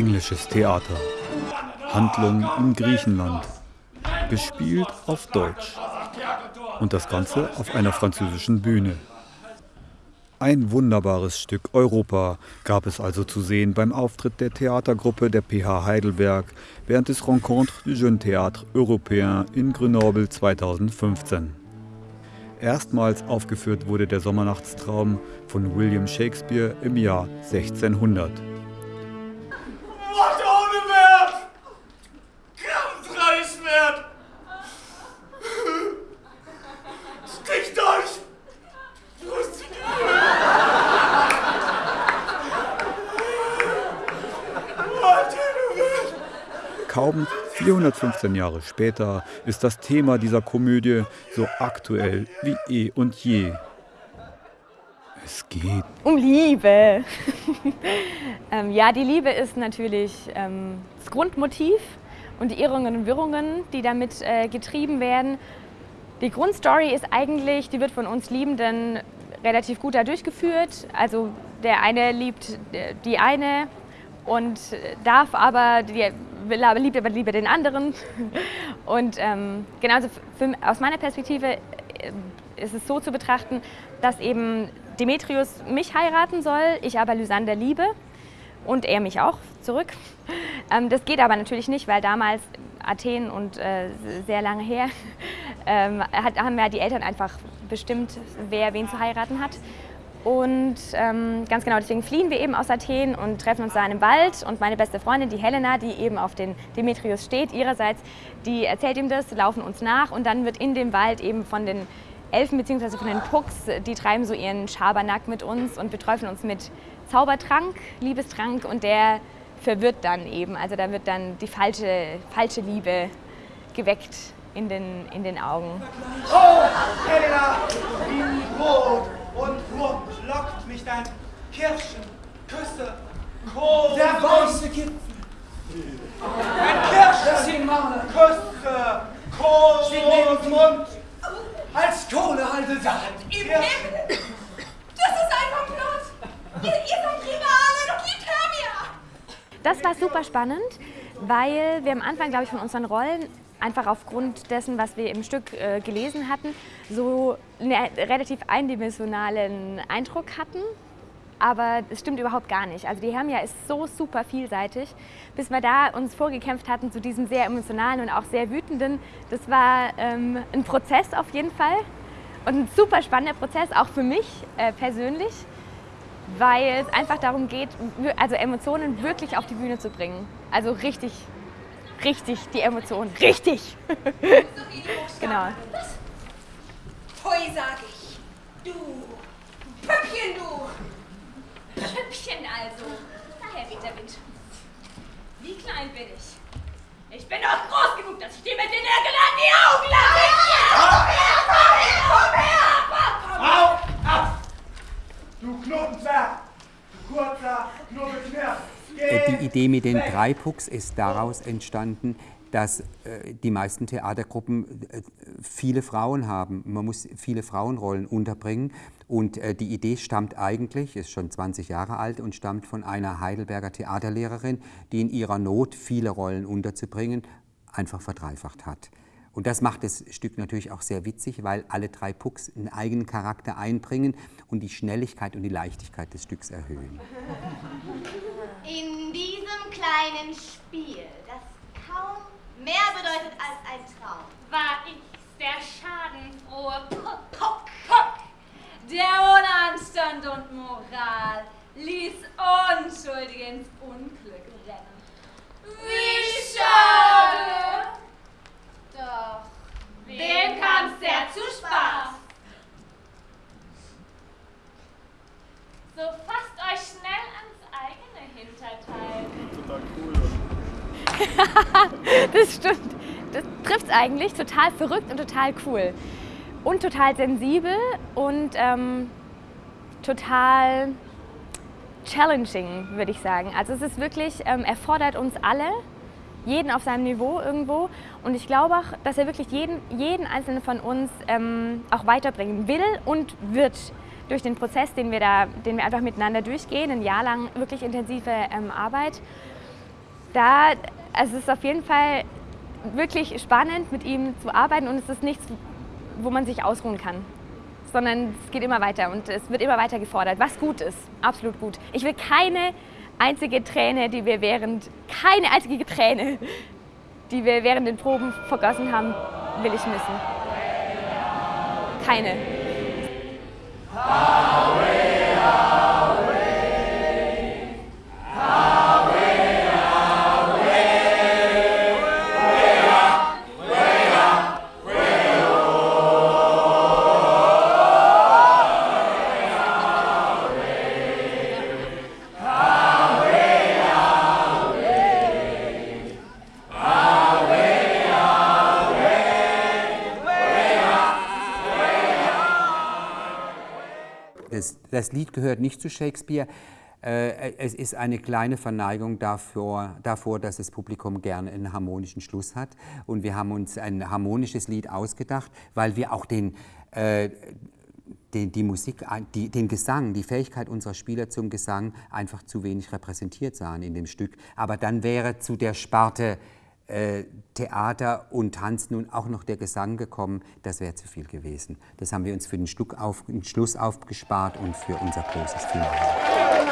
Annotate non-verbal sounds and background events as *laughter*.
Englisches Theater. Handlung in Griechenland. Gespielt auf Deutsch. Und das Ganze auf einer französischen Bühne. Ein wunderbares Stück Europa gab es also zu sehen beim Auftritt der Theatergruppe der PH Heidelberg während des Rencontre du Jeune Théâtre Européen in Grenoble 2015. Erstmals aufgeführt wurde der Sommernachtstraum von William Shakespeare im Jahr 1600. Kaum 415 Jahre später ist das Thema dieser Komödie so aktuell wie eh und je. Es geht um Liebe. *laughs* ähm, ja, die Liebe ist natürlich ähm, das Grundmotiv und die Irrungen und Wirrungen, die damit äh, getrieben werden. Die Grundstory ist eigentlich, die wird von uns Liebenden relativ gut da durchgeführt. Also der eine liebt äh, die eine und darf aber, die, liebt aber lieber den anderen. Und ähm, genauso für, aus meiner Perspektive äh, ist es so zu betrachten, dass eben Demetrius mich heiraten soll, ich aber Lysander liebe und er mich auch zurück. Ähm, das geht aber natürlich nicht, weil damals Athen und äh, sehr lange her *laughs* ähm, hat, haben ja die Eltern einfach bestimmt, wer wen zu heiraten hat. Und ähm, ganz genau deswegen fliehen wir eben aus Athen und treffen uns da in einem Wald. Und meine beste Freundin, die Helena, die eben auf den Demetrius steht, ihrerseits, die erzählt ihm das, laufen uns nach und dann wird in dem Wald eben von den Elfen bzw. von den Pucks, die treiben so ihren Schabernack mit uns und beträufeln uns mit Zaubertrank, Liebestrank und der verwirrt dann eben. Also da wird dann die falsche, falsche Liebe geweckt in den, in den Augen. Oh, Helena, in Brot! Und Wurm lockt mich dein Kirschen, Küsse, Kohl. Der weiße Gipfel. Ein Kirschen, Küsse, Kohl und Mund. Als Kohle haltet Sand. Im. Das ist ein Komplott. Ihr, ihr seid Rivalen und liebt Hermia. Das war super spannend, weil wir am Anfang, glaube ich, von unseren Rollen einfach aufgrund dessen, was wir im Stück äh, gelesen hatten, so einen relativ eindimensionalen Eindruck hatten. Aber es stimmt überhaupt gar nicht. Also die Hermia ist so super vielseitig. Bis wir da uns vorgekämpft hatten zu diesem sehr emotionalen und auch sehr wütenden, das war ähm, ein Prozess auf jeden Fall. Und ein super spannender Prozess, auch für mich äh, persönlich, weil es einfach darum geht, also Emotionen wirklich auf die Bühne zu bringen. Also richtig richtig die Emotionen. Richtig! *laughs* genau. Pfui, sag ich. Du, Püppchen, du. Püppchen also. Daher weht der Wind. Wie klein bin ich? Ich bin doch groß genug, dass ich dir mit den Nägeln an die Augen lasse. Komm her, komm her, Auf, ab! Du Knotenzwerg! Du kurzer Knubbelknirps! Äh, die Idee mit den drei Pucks ist daraus entstanden, dass äh, die meisten Theatergruppen äh, viele Frauen haben. Man muss viele Frauenrollen unterbringen. Und äh, die Idee stammt eigentlich, ist schon 20 Jahre alt und stammt von einer Heidelberger Theaterlehrerin, die in ihrer Not, viele Rollen unterzubringen, einfach verdreifacht hat. Und das macht das Stück natürlich auch sehr witzig, weil alle drei Pucks einen eigenen Charakter einbringen und die Schnelligkeit und die Leichtigkeit des Stücks erhöhen. *laughs* In diesem kleinen Spiel, das kaum mehr bedeutet als ein Traum, war ich der schadenfrohe Puck, Puck, Puck, der ohne Anstand und Moral ließ Unschuldige ins Unglück rennen. Total cool. *laughs* das stimmt. Das trifft es eigentlich. Total verrückt und total cool. Und total sensibel und ähm, total challenging, würde ich sagen. Also es ist wirklich, ähm, erfordert uns alle, jeden auf seinem Niveau irgendwo. Und ich glaube auch, dass er wirklich jeden, jeden einzelnen von uns ähm, auch weiterbringen will und wird durch den Prozess, den wir da, den wir einfach miteinander durchgehen, ein Jahr lang wirklich intensive ähm, Arbeit. da, also es ist auf jeden Fall wirklich spannend, mit ihm zu arbeiten und es ist nichts, wo man sich ausruhen kann. Sondern es geht immer weiter und es wird immer weiter gefordert, was gut ist, absolut gut. Ich will keine einzige Träne, die wir während, keine einzige Träne, die wir während den Proben vergossen haben, will ich missen. Keine. Power! Das, das Lied gehört nicht zu Shakespeare. Äh, es ist eine kleine Verneigung davor, davor, dass das Publikum gerne einen harmonischen Schluss hat. Und wir haben uns ein harmonisches Lied ausgedacht, weil wir auch den, äh, den, die Musik, die, den Gesang, die Fähigkeit unserer Spieler zum Gesang einfach zu wenig repräsentiert sahen in dem Stück. Aber dann wäre zu der Sparte äh, Theater und Tanz nun auch noch der Gesang gekommen, das wäre zu viel gewesen. Das haben wir uns für den, Stück auf, den Schluss aufgespart und für unser großes Finale.